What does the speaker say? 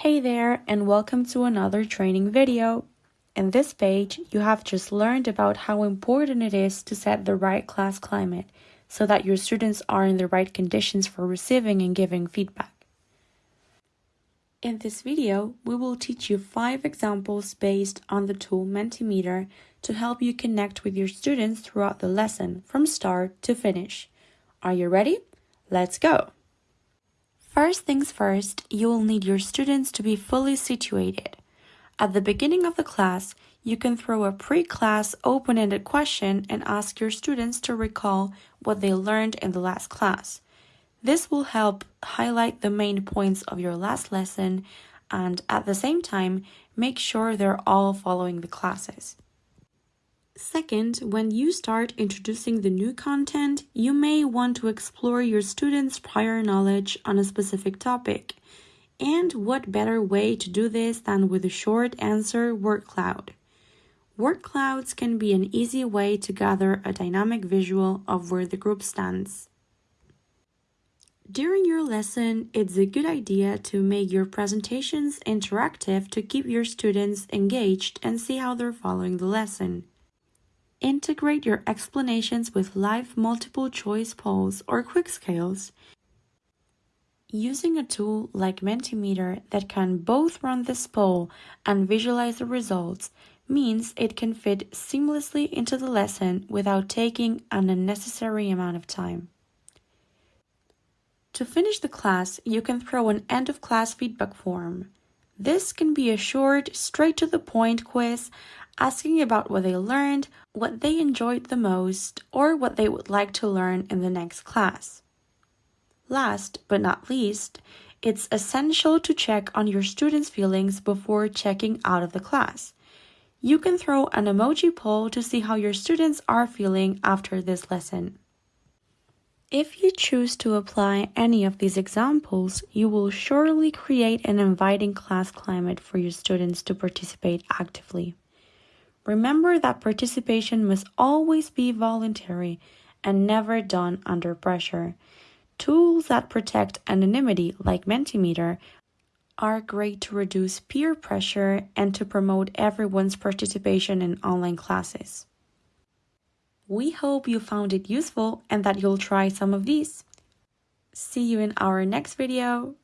Hey there and welcome to another training video. In this page, you have just learned about how important it is to set the right class climate so that your students are in the right conditions for receiving and giving feedback. In this video, we will teach you five examples based on the tool Mentimeter to help you connect with your students throughout the lesson from start to finish. Are you ready? Let's go! First things first, you will need your students to be fully situated. At the beginning of the class, you can throw a pre-class open-ended question and ask your students to recall what they learned in the last class. This will help highlight the main points of your last lesson and at the same time, make sure they're all following the classes. Second, when you start introducing the new content, you may want to explore your students' prior knowledge on a specific topic. And what better way to do this than with a short answer word cloud? Word clouds can be an easy way to gather a dynamic visual of where the group stands. During your lesson, it's a good idea to make your presentations interactive to keep your students engaged and see how they're following the lesson. Integrate your explanations with live multiple choice polls or quick scales. Using a tool like Mentimeter that can both run this poll and visualize the results means it can fit seamlessly into the lesson without taking an unnecessary amount of time. To finish the class, you can throw an end of class feedback form. This can be a short, straight to the point quiz asking about what they learned, what they enjoyed the most, or what they would like to learn in the next class. Last but not least, it's essential to check on your students' feelings before checking out of the class. You can throw an emoji poll to see how your students are feeling after this lesson. If you choose to apply any of these examples, you will surely create an inviting class climate for your students to participate actively. Remember that participation must always be voluntary and never done under pressure. Tools that protect anonymity, like Mentimeter, are great to reduce peer pressure and to promote everyone's participation in online classes. We hope you found it useful and that you'll try some of these. See you in our next video.